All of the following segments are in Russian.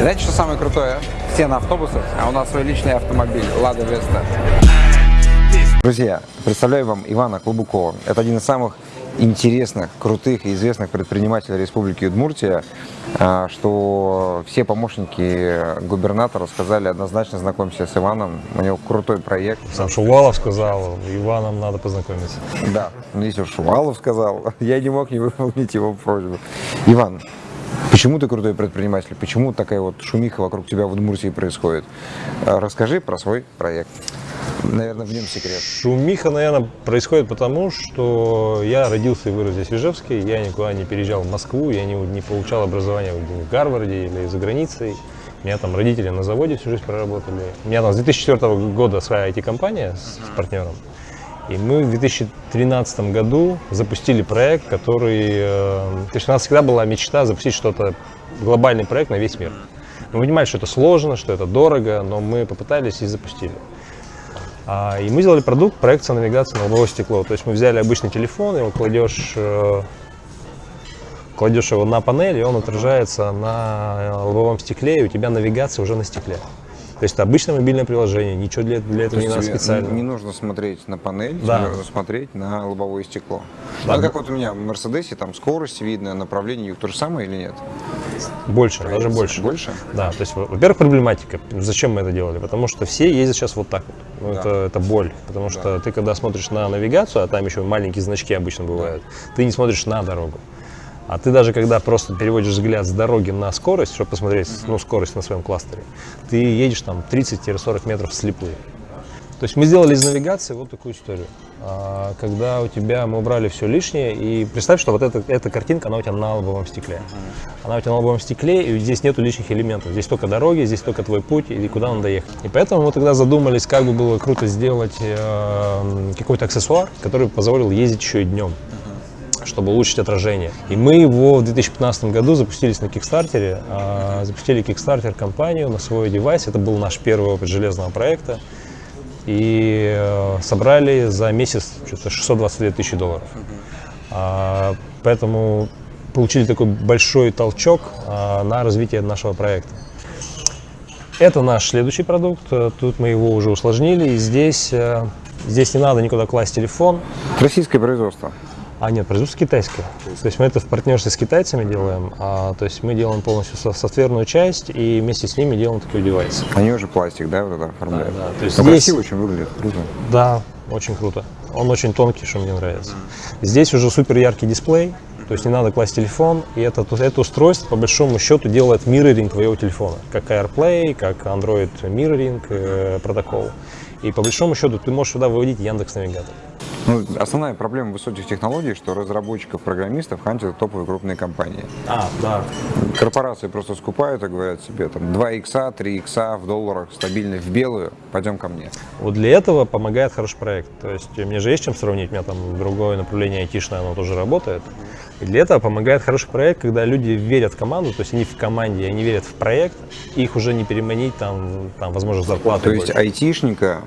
Знаете, что самое крутое? Все на автобусах, а у нас свой личный автомобиль Лада Веста. Друзья, представляю вам Ивана Клубукова. Это один из самых интересных, крутых и известных предпринимателей Республики Удмуртия, а, что все помощники губернатора сказали однозначно знакомься с Иваном, у него крутой проект. Сам Шувалов сказал, Иваном надо познакомиться. Да, ну, если Шувалов сказал, я не мог не выполнить его просьбу. Иван, Почему ты крутой предприниматель? Почему такая вот шумиха вокруг тебя в Удмуртии происходит? А, расскажи про свой проект. Наверное, в нем секрет. Шумиха, наверное, происходит потому, что я родился и вырос здесь в Ижевске, я никуда не переезжал в Москву, я не, не получал образование в Гарварде или за границей. У меня там родители на заводе всю жизнь проработали. У меня там с 2004 года своя IT-компания с, с партнером. И мы в 2013 году запустили проект, который... Э, то есть у нас всегда была мечта запустить что-то, глобальный проект на весь мир. Мы понимали, что это сложно, что это дорого, но мы попытались и запустили. А, и мы сделали продукт, проекция навигации на лобовое стекло. То есть мы взяли обычный телефон, его кладешь, э, кладешь его на панель, и он отражается на лобовом стекле, и у тебя навигация уже на стекле. То есть это обычное мобильное приложение, ничего для, для этого не надо специально. Не нужно смотреть на панель, да. нужно смотреть на лобовое стекло. Да. Ну, как вот у меня в Мерседесе, там скорость видно, направление, то же самое или нет? Больше, Проявится. даже больше. Больше? Да, то есть, во-первых, проблематика. Зачем мы это делали? Потому что все ездят сейчас вот так вот. Ну, да. это, это боль. Потому что да. ты, когда смотришь на навигацию, а там еще маленькие значки обычно бывают, да. ты не смотришь на дорогу. А ты даже когда просто переводишь взгляд с дороги на скорость, чтобы посмотреть ну, скорость на своем кластере, ты едешь там 30-40 метров вслепую. То есть мы сделали из навигации вот такую историю. А, когда у тебя мы убрали все лишнее, и представь, что вот эта, эта картинка, она у тебя на лобовом стекле. Она у тебя на лобовом стекле, и здесь нету лишних элементов. Здесь только дороги, здесь только твой путь, или куда надо ехать. И поэтому мы тогда задумались, как бы было круто сделать э, какой-то аксессуар, который позволил ездить еще и днем чтобы улучшить отражение. И мы его в 2015 году запустились на Кикстартере, а, запустили Kickstarter компанию на свой девайс. Это был наш первый опыт железного проекта. И э, собрали за месяц что-то 622 тысячи долларов. А, поэтому получили такой большой толчок а, на развитие нашего проекта. Это наш следующий продукт. Тут мы его уже усложнили. И здесь, э, здесь не надо никуда класть телефон. Российское производство. А нет, производство китайское. То есть мы это в партнерстве с китайцами делаем, а, то есть мы делаем полностью софтверную часть и вместе с ними делаем такой девайс. Они уже пластик, да, вот это оформляют? Да, да. То есть Но здесь... красиво очень выглядит, круто. Да, очень круто. Он очень тонкий, что мне нравится. Здесь уже супер яркий дисплей, то есть не надо класть телефон, и это, это устройство по большому счету делает мирроринг твоего телефона, как AirPlay, как Android Mirroring э, протокол. И по большому счету ты можешь сюда выводить Яндекс Навигатор. Ну, основная проблема высоких технологий, что разработчиков, программистов хантят топовые крупные компании. А, да. Корпорации просто скупают и говорят себе, там, 2 икса, 3 икса в долларах, стабильно в белую, пойдем ко мне. Вот для этого помогает хороший проект. То есть мне же есть чем сравнить, у меня там другое направление айтишное, оно тоже работает. И для этого помогает хороший проект, когда люди верят в команду, то есть они в команде, они верят в проект, их уже не переманить, там, там возможно, зарплату. То есть айтишника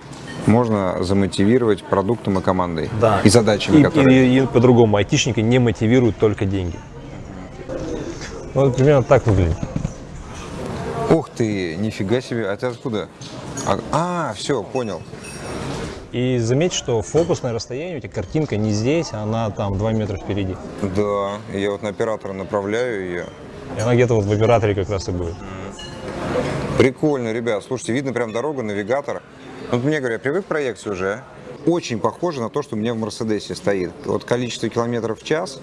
можно замотивировать продуктом и командой. Да. И задачами, и, которые... И, и, и по-другому, айтишники не мотивируют только деньги. Ну, вот примерно так выглядит. Ух ты, нифига себе, а ты откуда? А, а все, понял. И заметь, что фокусное расстояние, у тебя картинка не здесь, она там 2 метра впереди. Да, я вот на оператора направляю ее. И она где-то вот в операторе как раз и будет. Прикольно, ребят. Слушайте, видно прям дорога, навигатор. Вот мне говорят, привык к проекции уже, очень похоже на то, что у меня в Мерседесе стоит. Вот количество километров в час,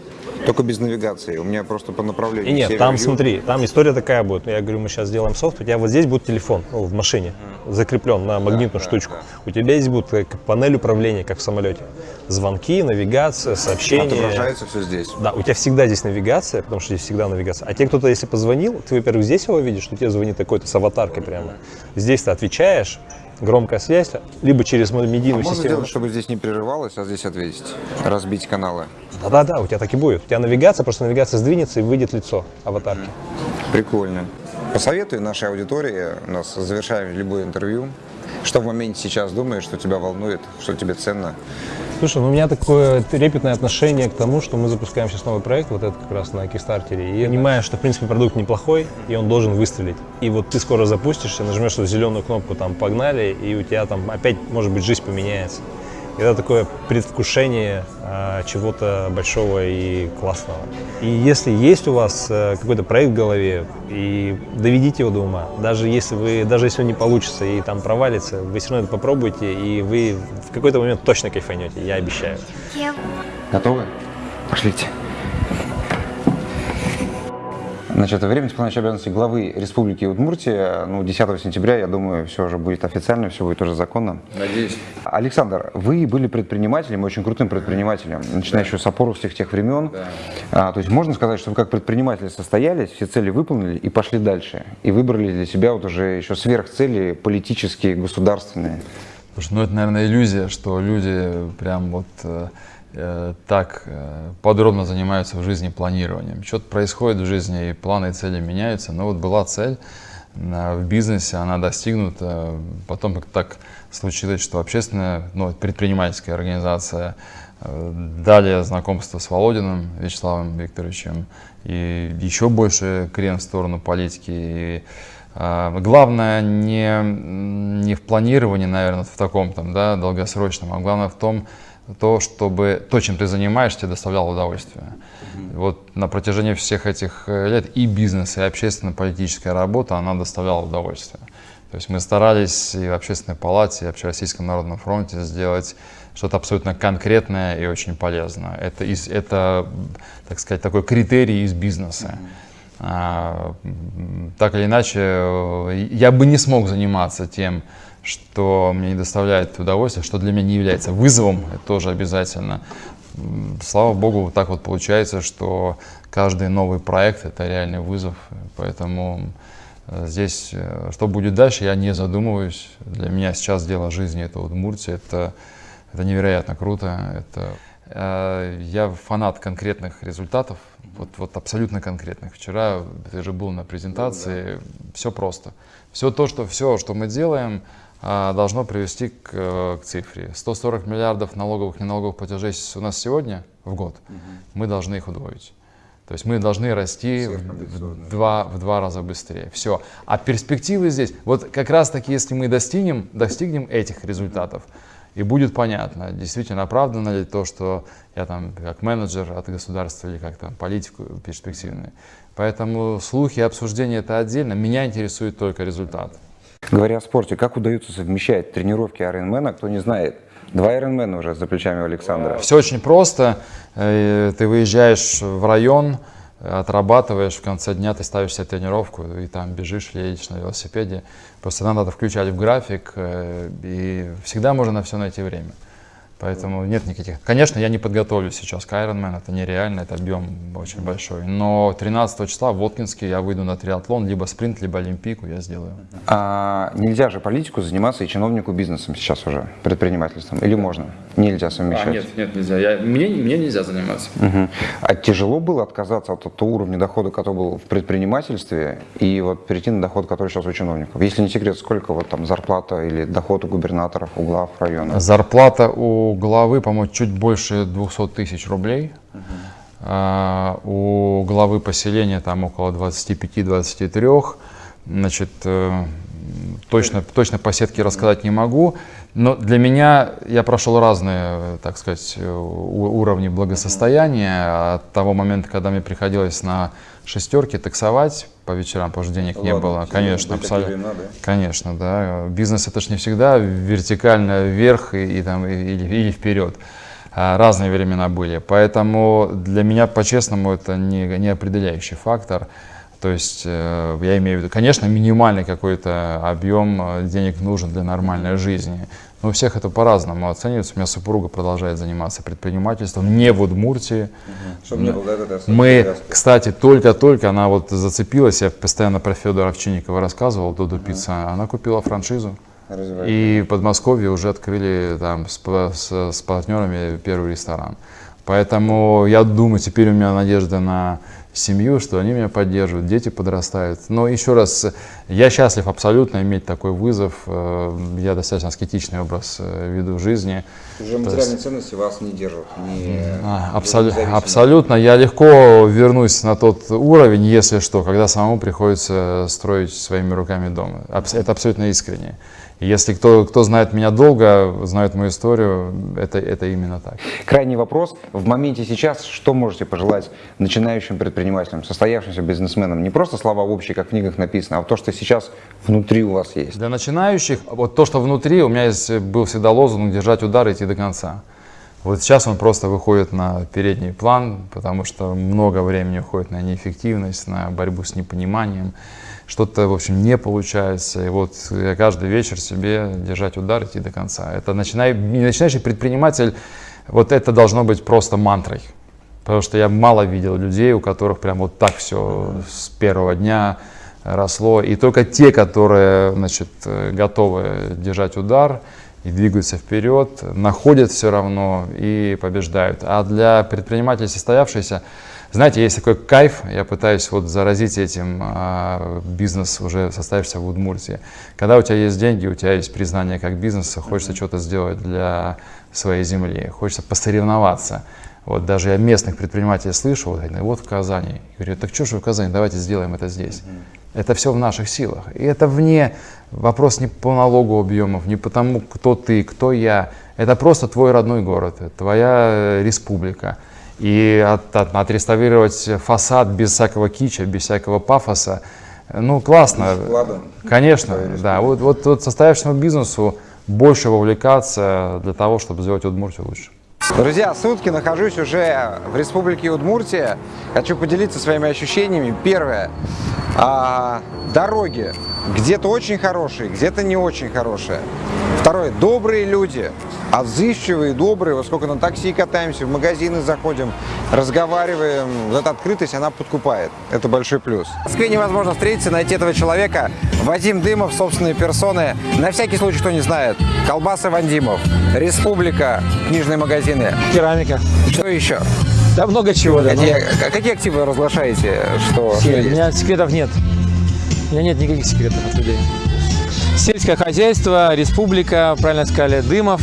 только без навигации. У меня просто по направлению. И нет, там смотри, там история такая будет. Я говорю, мы сейчас сделаем софт, у тебя вот здесь будет телефон ну, в машине, закреплен на магнитную да, штучку. Да, да. У тебя здесь будет как панель управления, как в самолете. Звонки, навигация, сообщения. Отображается все здесь. Да, у тебя всегда здесь навигация, потому что здесь всегда навигация. А те, кто-то, если позвонил, ты, во-первых, здесь его видишь, что тебе звонит такой-то с аватаркой прямо. Здесь ты отвечаешь, громкая связь, либо через медийную а систему. Можно сделать, чтобы здесь не прерывалось, а здесь ответить, разбить каналы? Да-да-да, у тебя так и будет. У тебя навигация, просто навигация сдвинется и выйдет лицо аватарки. Прикольно. Посоветуй нашей аудитории, у нас завершаем любое интервью, что в моменте сейчас думаешь, что тебя волнует, что тебе ценно, Слушай, ну у меня такое трепетное отношение к тому, что мы запускаем сейчас новый проект, вот это как раз на Кикстартере, и я понимаю, что, в принципе, продукт неплохой, и он должен выстрелить. И вот ты скоро запустишься, нажмешь эту зеленую кнопку, там, погнали, и у тебя там опять, может быть, жизнь поменяется. Это такое предвкушение а, чего-то большого и классного. И если есть у вас а, какой-то проект в голове, и доведите его до ума, даже если вы, даже если он не получится и там провалится, вы все равно это попробуйте, и вы в какой-то момент точно кайфанете, я обещаю. Готовы? Пошлите. Значит, время исполняющей обязанности главы Республики Удмуртия, ну, 10 сентября, я думаю, все уже будет официально, все будет уже законно. Надеюсь. Александр, вы были предпринимателем, очень крутым предпринимателем, начиная еще с опоровских тех времен. Да. А, то есть можно сказать, что вы как предприниматель состоялись, все цели выполнили и пошли дальше. И выбрали для себя вот уже еще сверхцели политические, государственные. Слушай, ну это, наверное, иллюзия, что люди прям вот э, так э, подробно занимаются в жизни планированием. Что-то происходит в жизни, и планы и цели меняются. Но вот была цель э, в бизнесе, она достигнута. Потом как так случилось, что общественная, ну, предпринимательская организация э, Далее знакомство с Володиным Вячеславом Викторовичем и еще больше крен в сторону политики. И, главное не, не в планировании, наверное, в таком там, да, долгосрочном, а главное в том, то, чтобы то, чем ты занимаешься, тебе доставляло удовольствие. Вот на протяжении всех этих э, лет и бизнес, и общественно-политическая работа, она доставляла удовольствие. То есть мы старались и в Общественной палате, и в Общероссийском народном фронте сделать что-то абсолютно конкретное и очень полезное. Это, из, это так сказать, такой критерий из бизнеса. А, так или иначе, э, я бы не смог заниматься тем, что мне не доставляет удовольствия, что для меня не является вызовом, это тоже обязательно. Слава богу, вот так вот получается, что каждый новый проект это реальный вызов, поэтому э, здесь, э, что будет дальше, я не задумываюсь. Для меня сейчас дело жизни это Удмуртия, это, это невероятно круто. Это, э, я фанат конкретных результатов, вот, вот абсолютно конкретных. Вчера ты же был на презентации, все просто. Все то, что, все, что мы делаем, должно привести к, э, к цифре. 140 миллиардов налоговых, неналоговых платежей у нас сегодня в год, мы должны их удвоить. То есть мы должны расти в, два, в два раза быстрее. Все. А перспективы здесь, вот как раз таки, если мы достигнем, достигнем этих результатов, и будет понятно, действительно оправдано ли то, что я там как менеджер от государства или как там политик перспективный. Поэтому слухи, обсуждения это отдельно. Меня интересует только результат. Говоря о спорте, как удается совмещать тренировки Ironman, кто не знает, два Ironman уже за плечами у Александра. Все очень просто. Э, Ты выезжаешь в район, отрабатываешь, в конце дня ты ставишь себе тренировку и там бежишь едешь на велосипеде. Просто надо включать в график, э, и всегда можно на все найти время. Поэтому нет никаких... Конечно, я не подготовлюсь сейчас к Ironman, это нереально, это объем очень большой. Но 13 числа в Воткинске я выйду на триатлон, либо спринт, либо олимпийку я сделаю. А нельзя же политику заниматься и чиновнику бизнесом сейчас уже, предпринимательством? Или можно? Нельзя совмещать? А, нет, нет, нельзя. Я, мне, мне нельзя заниматься. Мгм. А тяжело было отказаться от того уровня дохода, который был в предпринимательстве, и вот перейти на доход, который сейчас у чиновников? Если не секрет, сколько вот там зарплата или доход у губернаторов, у глав района? Зарплата у главы, по-моему, чуть больше 200 тысяч рублей. А, у главы поселения там около 25-23. Значит, э, точно, точно по сетке рассказать не могу. Но для меня я прошел разные, так сказать, у- уровни благосостояния. От того момента, когда мне приходилось на шестерке таксовать по вечерам, потому что денег не было. Конечно, абсолютно. Конечно, да. Бизнес это же не всегда вертикально вверх и, и там, или, или вперед. А, Разные времена были. Поэтому для меня, по-честному, это не, не определяющий фактор. То есть э, я имею в виду, конечно, минимальный какой-то объем э, денег нужен для нормальной жизни. Но у всех это по-разному оценивается. У меня супруга продолжает заниматься предпринимательством не в Удмуртии. Чтобы не было вот этой Мы, привязки. кстати, только-только она вот зацепилась, я постоянно про Федора Овчинникова рассказывал, Додо Пицца, она купила франшизу. И в Подмосковье уже открыли там с, с- с партнерами первый ресторан. Поэтому я думаю, теперь у меня надежда на семью, что они меня поддерживают, дети подрастают. Но еще раз, я счастлив абсолютно иметь такой вызов. Э, Я достаточно аскетичный образ э, веду жизни. Уже материальные ценности вас не держат. Не, А, абсолю- абсолютно. Я легко вернусь на тот уровень, если что, когда самому приходится строить своими руками дом. Это абсолютно искренне. Если кто, кто знает меня долго, знает мою историю, это, это именно так. Крайний вопрос. В моменте сейчас что можете пожелать начинающим предпринимателям, состоявшимся бизнесменам? Не просто слова общие, как в книгах написано, а вот то, что сейчас внутри у вас есть. Для начинающих, вот то, что внутри, у меня есть, был всегда лозунг «держать удар и идти до конца». Вот сейчас он просто выходит на передний план, потому что много времени уходит на неэффективность, на борьбу с непониманием. Что-то, в общем, не получается. И вот каждый вечер себе держать удар, идти до конца. Это начинай, начинающий предприниматель, вот это должно быть просто мантрой. Потому что я мало видел людей, у которых прям вот так все с первого дня росло. И только те, которые значит, э, готовы держать удар и двигаются вперед, находят все равно и побеждают. А для предпринимателей состоявшихся, знаете, есть такой кайф, я пытаюсь вот заразить этим а, бизнес уже состоявшийся в Удмуртии. Когда у тебя есть деньги, у тебя есть признание как бизнеса, хочется что-то сделать для своей земли, хочется посоревноваться. Вот даже я местных предпринимателей слышу, вот, вот в Казани. Я говорю, так что же в Казани, давайте сделаем это здесь. Это все в наших силах. И это вне, вопрос не по налогу объемов, не потому, кто ты, кто я. Это просто твой родной город, твоя э, республика. И от- от- отреставрировать фасад без всякого кича, без всякого пафоса, ну классно. Ладно. Конечно, да. Вот, вот, вот состоявшемуся бизнесу больше вовлекаться для того, чтобы сделать Удмуртию лучше. Друзья, сутки нахожусь уже в республике Удмуртия. Хочу поделиться своими ощущениями. Первое. а, дороги. Где-то очень хорошие, где-то не очень хорошие. Второе. Добрые люди. Отзывчивые, добрые. Вот сколько на такси катаемся, в магазины заходим, разговариваем. Вот эта открытость, она подкупает. Это большой плюс. В Москве невозможно встретиться, найти этого человека. Вадим Дымов, собственные персоны. На всякий случай, кто не знает. Колбасы Вандимов. Республика. Книжные магазины. Керамика. Что еще? Да много чего. Да, Какие, какие активы разглашаете? Что, что все, у есть? меня секретов нет. У меня нет никаких секретов от людей. Сельское хозяйство, республика, правильно сказали, дымов,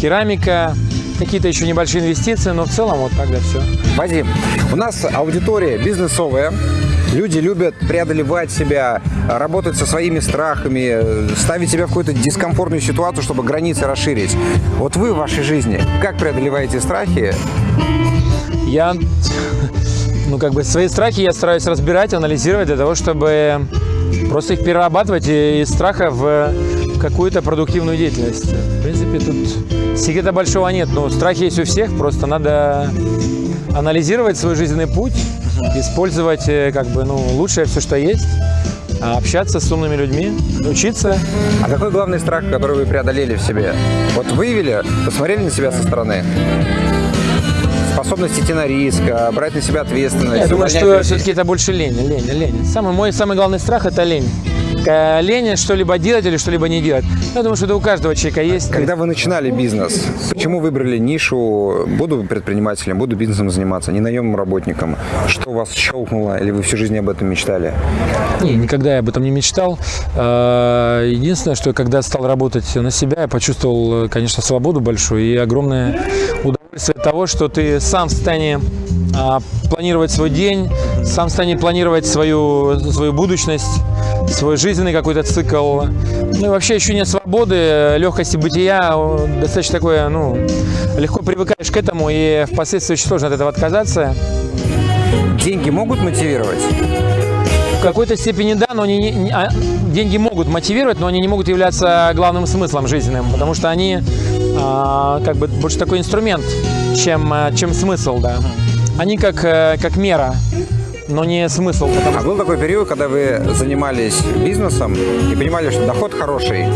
керамика, какие-то еще небольшие инвестиции, но в целом вот так, да, все. Вадим, у нас аудитория бизнесовая. Люди любят преодолевать себя, работать со своими страхами, ставить себя в какую-то дискомфортную ситуацию, чтобы границы расширить. Вот вы в вашей жизни как преодолеваете страхи? Я, ну, как бы свои страхи я стараюсь разбирать, анализировать для того, чтобы просто их перерабатывать из страха в какую-то продуктивную деятельность. В принципе, тут секрета большого нет, но страхи есть у всех, просто надо анализировать свой жизненный путь, использовать э, как бы, ну, лучшее все, что есть, а общаться с умными людьми, учиться. А какой главный страх, который вы преодолели в себе? Вот выявили, посмотрели на себя со стороны? Способность идти на риск, брать на себя ответственность. Я думаю, что все-таки это больше лень, лень, лень. Самый, мой самый главный страх – это лень. Э, Лень что-либо делать или что-либо не делать. Я думаю, что это у каждого человека есть. Когда вы начинали бизнес, почему выбрали нишу «буду предпринимателем, буду бизнесом заниматься», не наемным работником? Что вас щелкнуло или вы всю жизнь об этом мечтали? Не, никогда я об этом не мечтал. Э, Единственное, что когда стал работать на себя, я почувствовал, конечно, свободу большую и огромное удовольствие от того, что ты сам в состоянии а, планировать свой день, сам в состоянии планировать свою, свою будущность, свой жизненный какой-то цикл. Ну и вообще ощущение свободы, э, легкости бытия достаточно такое, ну, легко привыкаешь к этому и впоследствии очень сложно от этого отказаться. Деньги могут мотивировать? В какой-то степени да, но они не- не- а, деньги могут мотивировать, но они не могут являться главным смыслом жизненным, потому что они а, как бы больше такой инструмент, чем, а, чем смысл, да. Они как, э, как мера, но не смысл. потому А был такой период, когда вы занимались бизнесом и понимали, что доход хороший,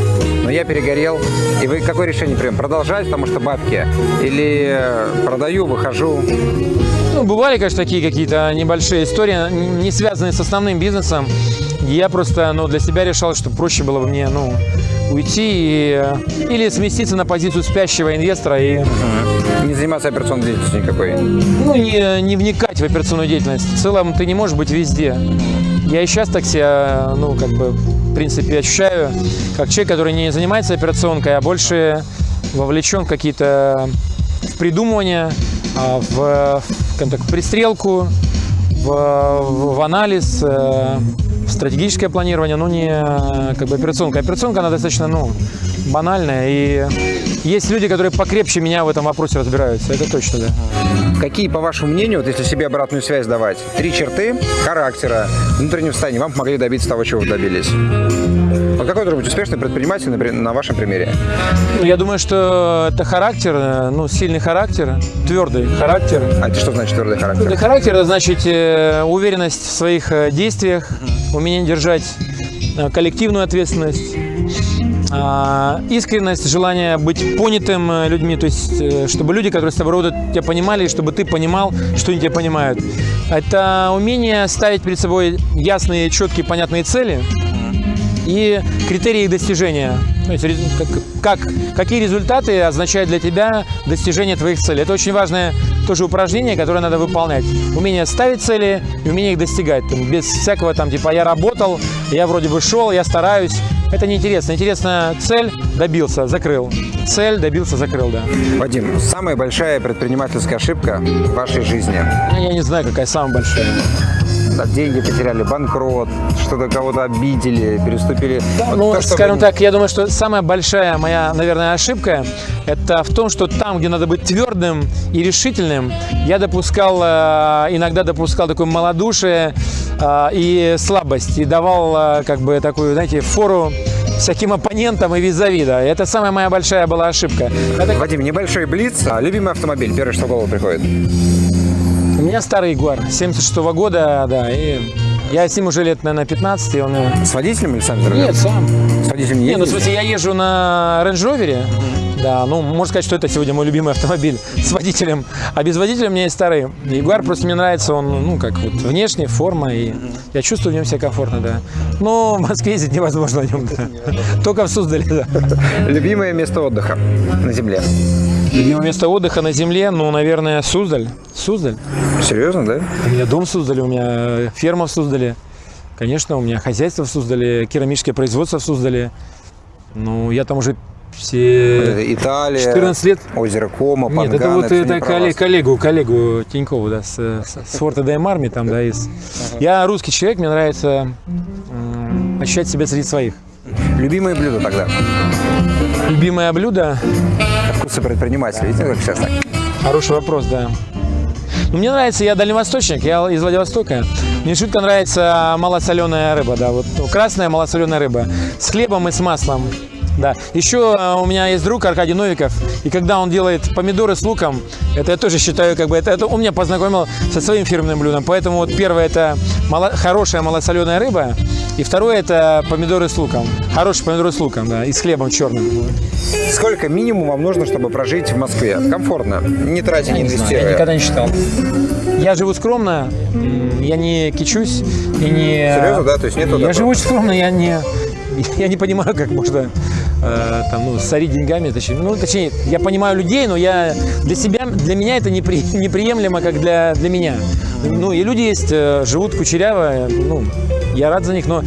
но я перегорел, и вы какое решение прием? Продолжать, потому что бабки? Или э, продаю, выхожу? Ну, бывали, конечно, такие какие-то небольшие истории, не связанные с основным бизнесом. Я просто ну, для себя решал, что проще было бы мне ну, уйти и, или сместиться на позицию спящего инвестора и Не заниматься операционной деятельностью никакой. ну, не, не вникать в операционную деятельность. В целом ты не можешь быть везде. Я и сейчас так себя, ну, как бы, в принципе, ощущаю, как человек, который не занимается операционкой, а больше вовлечен в какие-то в придумывание, а, в, скажем так, в пристрелку, в, в- в анализ, э, в стратегическое планирование, но не э, как бы операционка. Операционка, она достаточно, ну, банальная, и есть люди, которые покрепче меня в этом вопросе разбираются, это точно, да. Какие, по вашему мнению, вот если себе обратную связь давать, три черты характера, внутреннего состояния вам помогли добиться того, чего вы добились? Вот какой должен быть успешный предприниматель на вашем примере? Ну, я думаю, что это характер, э, ну, сильный характер, твердый характер. А это что значит твердый характер? Твердый характер – это значит э, уверенность в своих действиях, умение держать э, коллективную ответственность, а, искренность, желание быть понятым э, людьми, то есть э, чтобы люди, которые с тобой работают, тебя понимали, и чтобы ты понимал, что они тебя понимают. Это умение ставить перед собой ясные, четкие, понятные цели и критерии их достижения. То есть, как- какие результаты означают для тебя достижение твоих целей. Это очень важное тоже упражнение, которое надо выполнять. Умение ставить цели и умение их достигать. Там, без всякого там, типа, я работал, я вроде бы шел, я стараюсь. Это неинтересно. Интересно, цель добился, закрыл. Цель добился, закрыл, да. Вадим, самая большая предпринимательская ошибка в вашей жизни? Ну, Я не знаю, какая самая большая. Да, деньги потеряли, банкрот, что-то кого-то обидели, переступили. Вот Ну, то, что скажем вы- так, я думаю, что самая большая моя, наверное, ошибка – это в том, что там, где надо быть твердым и решительным, я допускал, э, иногда допускал такое малодушие э, и слабость, и давал, э, как бы, такую, знаете, фору всяким оппонентам и визави, да. Это самая моя большая была ошибка. Это- Вадим, небольшой блиц. А, любимый автомобиль, первое, что в голову приходит. У меня старый Ягуар 76 года, да, и я с ним уже лет, наверное, 15, и он... э, С водителем или сам за рулем? Нет, сам. С водителем не Не, ну в смысле, я езжу на Range Rover, да, ну, можно сказать, что это сегодня мой любимый автомобиль с водителем. А без водителя у меня есть старый Ягуар, просто мне нравится он, ну, как вот внешне, форма, и я чувствую в нем себя комфортно, да. Но в Москве ездить невозможно на нем, да. Только в Суздале, да. Любимое место отдыха на земле. Любимое место отдыха на земле, ну, наверное, Суздаль. Суздаль. Серьезно, да? У меня дом в Суздале, у меня ферма в Суздале. Конечно, у меня хозяйство в Суздале, керамическое производство в Суздале. Ну, я там уже все... Это Италия, 14 лет. озеро Кома, Панган. Нет, это вот это про коллег- коллегу, коллегу Тинькову, да, с, с, с Форта ДМ Арми, там, да, из... Я русский человек, мне нравится ощущать себя среди своих. Любимое блюдо тогда? Любимое блюдо, Вкусы предпринимателя. Видите, как сейчас так? хороший вопрос, да. Ну, мне нравится, я дальневосточник, я из Владивостока. Мне шутка нравится малосоленая рыба, да, вот красная малосоленая рыба с хлебом и с маслом. Да. Еще э, у меня есть друг Аркадий Новиков, и когда он делает помидоры с луком, это я тоже считаю, как бы, это, это он меня познакомил со своим фирменным блюдом. Поэтому вот первое это мало- хорошая малосоленая рыба, и второе это помидоры с луком. Хорошие помидоры с луком, да, и с хлебом черным. Сколько минимум вам нужно, чтобы прожить в Москве? Комфортно, не тратя, не Не знаю, я инвестируя. никогда не считал. Я живу скромно, я не кичусь и не... Серьезно, да? То есть нету Я такого? живу очень скромно, я не... Я не понимаю, как можно э, там, ну, сорить деньгами. Точнее, ну, точнее, я понимаю людей, но я для себя, для меня это непри- неприемлемо, как для, для меня. Ну, и люди есть, э, живут кучеряво, ну, я рад за них, но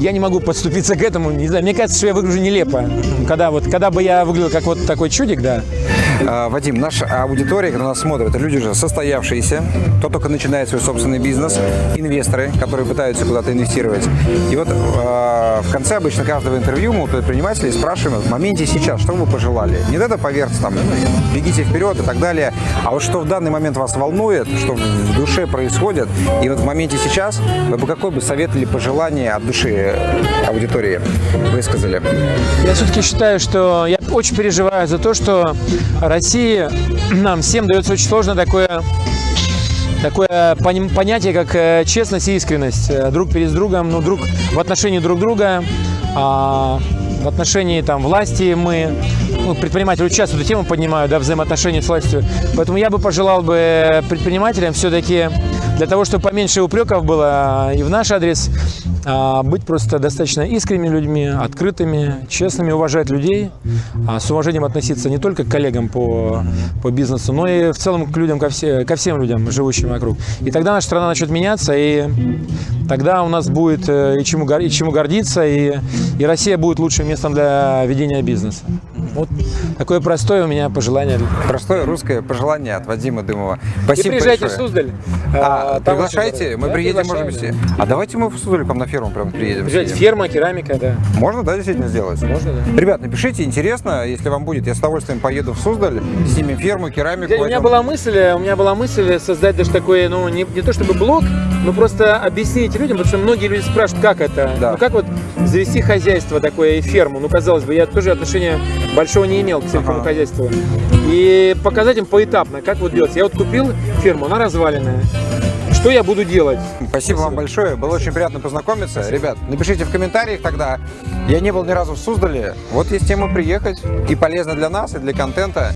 я не могу подступиться к этому. Не знаю, мне кажется, что я выгляжу нелепо. Когда, вот, когда бы я выглядел как вот такой чудик, да, Вадим, наша аудитория, которая нас смотрит, это люди же состоявшиеся, кто только начинает свой собственный бизнес, инвесторы, которые пытаются куда-то инвестировать. И вот а, в конце обычно каждого интервью мы у предпринимателей спрашиваем в моменте сейчас, что вы пожелали. Не это поверьте, там, бегите вперед и так далее, а вот что в данный момент вас волнует, что в душе происходит, и вот в моменте сейчас вы бы какой бы совет или пожелание от души аудитории высказали? Я все-таки считаю, что я очень переживаю за то, что России нам всем дается очень сложно такое такое понятие, как э, честность и искренность. Э, Друг перед другом, ну, друг в отношении друг друга, а, в отношении там власти мы, ну, предприниматели часто эту тему поднимают, да, взаимоотношения с властью. Поэтому я бы пожелал бы предпринимателям все-таки для того, чтобы поменьше упреков было и в наш адрес, а, быть просто достаточно искренними людьми, открытыми, честными, уважать людей, а, с уважением относиться не только к коллегам по, по бизнесу, но и в целом к людям, ко, все, ко всем людям, живущим вокруг. И тогда наша страна начнет меняться, и тогда у нас будет э, и чему, и чему гордиться, и, и Россия будет лучшим местом для ведения бизнеса. Вот такое простое у меня пожелание. Простое русское пожелание от Вадима Дымова. Спасибо и приезжайте большое. в Суздаль. А, там приглашайте, мы здорово. приедем, Да, можем все. А давайте мы в Суздаль к вам на ферму прям приедем. да. Приезжайте, ферма, керамика, да. Можно, да, действительно сделать? Можно, да. Ребят, напишите, интересно, если вам будет, я с удовольствием поеду в Суздаль, снимем ферму, керамику. Дядя, у меня была мысль, у меня была мысль создать даже такой, ну, не, не то чтобы блог, но просто объяснить людям, потому что многие люди спрашивают, как это, Да. ну, как вот завести хозяйство такое и ферму, ну, казалось бы, я тоже отношения большого не имел к сельскому Ага. хозяйству, и показать им поэтапно, как вот делать. Я вот купил ферму, она разваленная, что я буду делать? Спасибо, вам большое, было очень приятно познакомиться. Ребят, напишите в комментариях тогда. Я не был ни разу в Суздале, вот есть тема приехать, и полезно для нас, и для контента.